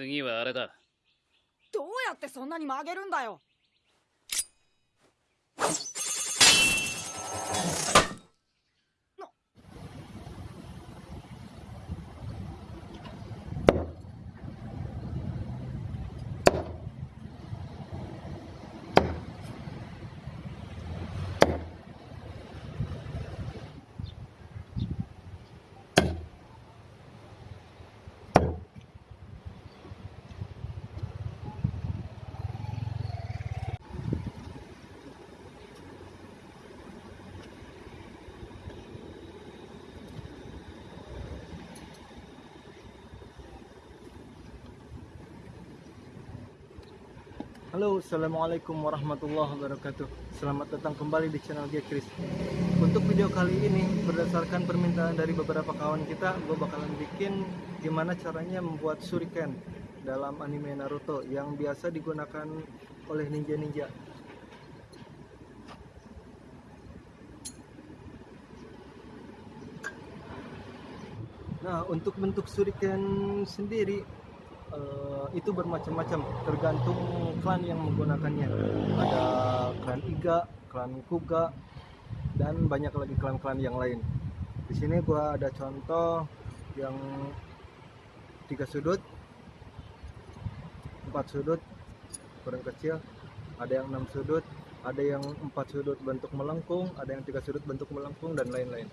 次はあれだ。どうやってそんなに曲げるんだよ「Halo, Assalamualaikum warahmatullahi wabarakatuh. Selamat datang kembali di channel G Chris. Untuk video kali ini, berdasarkan permintaan dari beberapa kawan kita Gue bakalan bikin gimana caranya membuat shuriken dalam anime Naruto Yang biasa digunakan oleh ninja-ninja. Nah, untuk bentuk shuriken sendiri eh, itu bermacam-macam tergantung klan yang menggunakannya. Ada klan Iga, klan Kuga, dan banyak lagi klan-klan yang lain. Di sini gua ada contoh yang tiga sudut, empat sudut, kurang kecil, ada yang enam sudut, ada yang empat sudut bentuk melengkung, ada yang tiga sudut bentuk melengkung dan lain-lain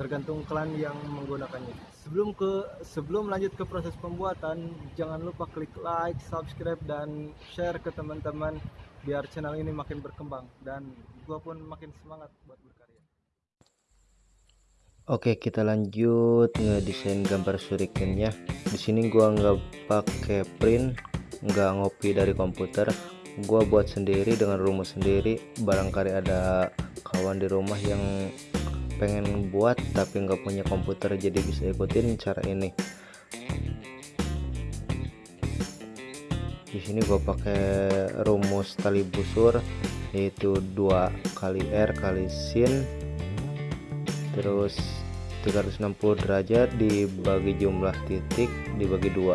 tergantung klan yang menggunakannya. Sebelum ke sebelum lanjut ke proses pembuatan, jangan lupa klik like, subscribe dan share ke teman-teman biar channel ini makin berkembang dan gua pun makin semangat buat berkarya. Oke, kita lanjut ngedesain gambar shurikennya. Di sini gua nggak pakai print, nggak ngopi dari komputer. Gua buat sendiri dengan rumus sendiri. Barangkali ada kawan di rumah yang pengen buat tapi nggak punya komputer jadi bisa ikutin cara ini. Di sini gue pakai rumus tali busur yaitu 2 kali R kali sin terus 360 derajat dibagi jumlah titik dibagi dua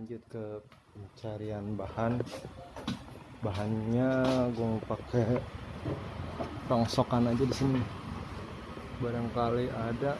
lanjut ke pencarian bahan. Bahannya gue mau pakai rongsokan aja di sini. Barangkali ada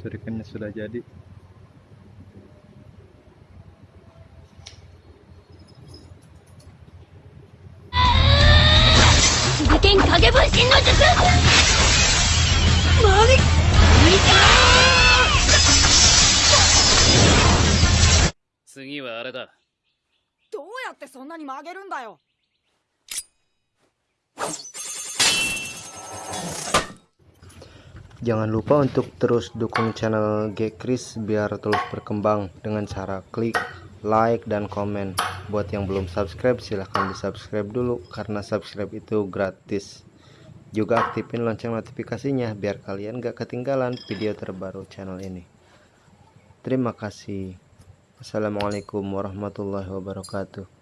Shurikennya sudah jadi Tsugi どうやってそんなに曲げるんだよ Jangan lupa untuk terus dukung channel Gekris biar terus berkembang dengan cara klik like dan komen. Buat yang belum subscribe silahkan di subscribe dulu karena subscribe itu gratis. Juga aktifin lonceng notifikasinya biar kalian gak ketinggalan video terbaru channel ini. Terima kasih. Assalamualaikum warahmatullahi wabarakatuh.